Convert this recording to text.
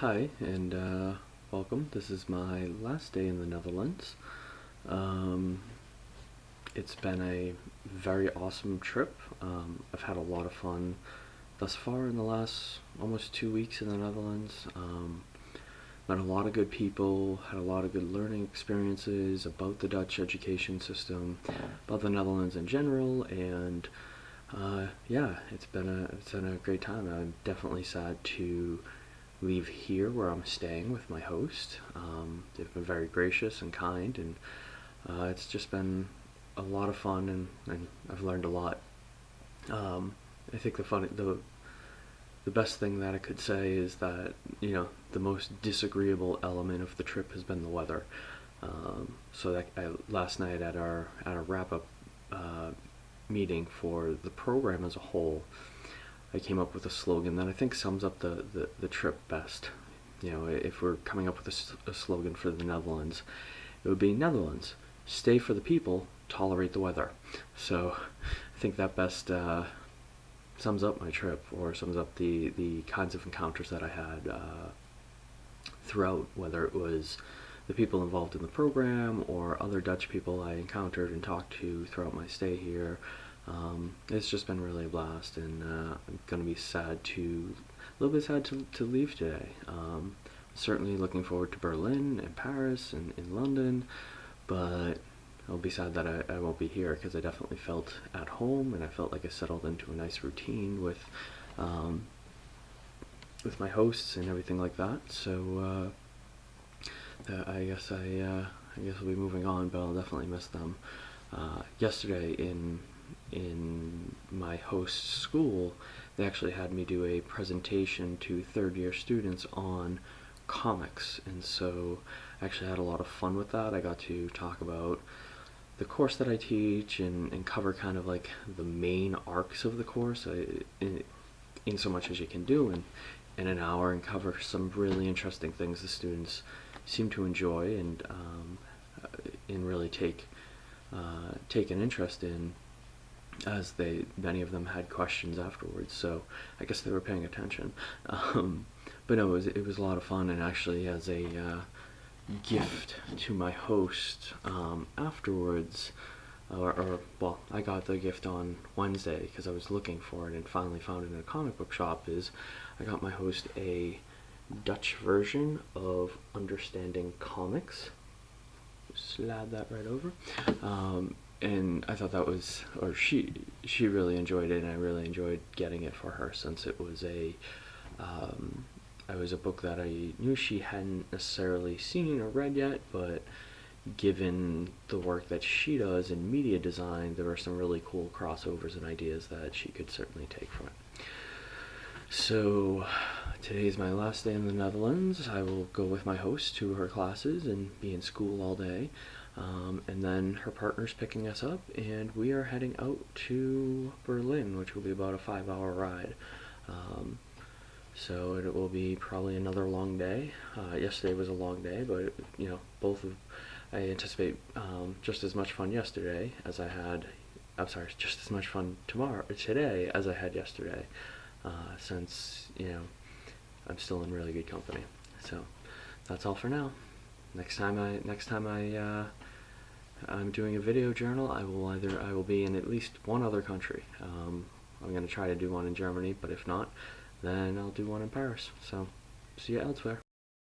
hi, and uh, welcome. This is my last day in the Netherlands. Um, it's been a very awesome trip. Um, I've had a lot of fun thus far in the last almost two weeks in the Netherlands. Um, met a lot of good people, had a lot of good learning experiences about the Dutch education system, about the Netherlands in general, and uh, yeah, it's been a it's been a great time. I'm definitely sad to leave here where I'm staying with my host. Um, they've been very gracious and kind, and uh, it's just been a lot of fun, and, and I've learned a lot. Um, I think the funny the the best thing that I could say is that you know the most disagreeable element of the trip has been the weather. Um, so that I, last night at our at a wrap up uh, meeting for the program as a whole, I came up with a slogan that I think sums up the, the, the trip best. You know, if we're coming up with a, a, slogan for the Netherlands, it would be Netherlands, stay for the people, tolerate the weather. So I think that best uh, sums up my trip or sums up the, the kinds of encounters that I had uh, throughout, whether it was the people involved in the program or other Dutch people I encountered and talked to throughout my stay here, um, it's just been really a blast, and uh, I'm gonna be sad to, a little bit sad to, to leave today. Um, certainly looking forward to Berlin and Paris and in London, but I'll be sad that I, I won't be here because I definitely felt at home and I felt like I settled into a nice routine with um, with my hosts and everything like that. So uh, I guess I uh, I guess I'll be moving on, but I'll definitely miss them. Uh, yesterday in in my host school, they actually had me do a presentation to third year students on comics. And so I actually had a lot of fun with that. I got to talk about the course that I teach and, and cover kind of like the main arcs of the course I, in, in so much as you can do in, in an hour and cover some really interesting things the students seem to enjoy and, um, uh, and really take, uh, take an interest in as they many of them had questions afterwards so I guess they were paying attention. Um, but no it was, it was a lot of fun and actually as a uh, gift to my host um, afterwards or, or, well I got the gift on Wednesday because I was looking for it and finally found it in a comic book shop is I got my host a Dutch version of Understanding Comics. Slide that right over. Um, and I thought that was, or she she really enjoyed it, and I really enjoyed getting it for her since it was a, um, it was a book that I knew she hadn't necessarily seen or read yet, but given the work that she does in media design, there were some really cool crossovers and ideas that she could certainly take from it. So today is my last day in the Netherlands. I will go with my host to her classes and be in school all day. Um, and then her partner's picking us up, and we are heading out to Berlin, which will be about a five hour ride. Um, so it will be probably another long day. Uh, yesterday was a long day, but you know, both of I anticipate um, just as much fun yesterday as I had. I'm sorry, just as much fun tomorrow, today as I had yesterday, uh, since you know I'm still in really good company. So that's all for now next time I next time I uh, I'm doing a video journal I will either I will be in at least one other country. Um, I'm gonna try to do one in Germany but if not then I'll do one in Paris. So see you elsewhere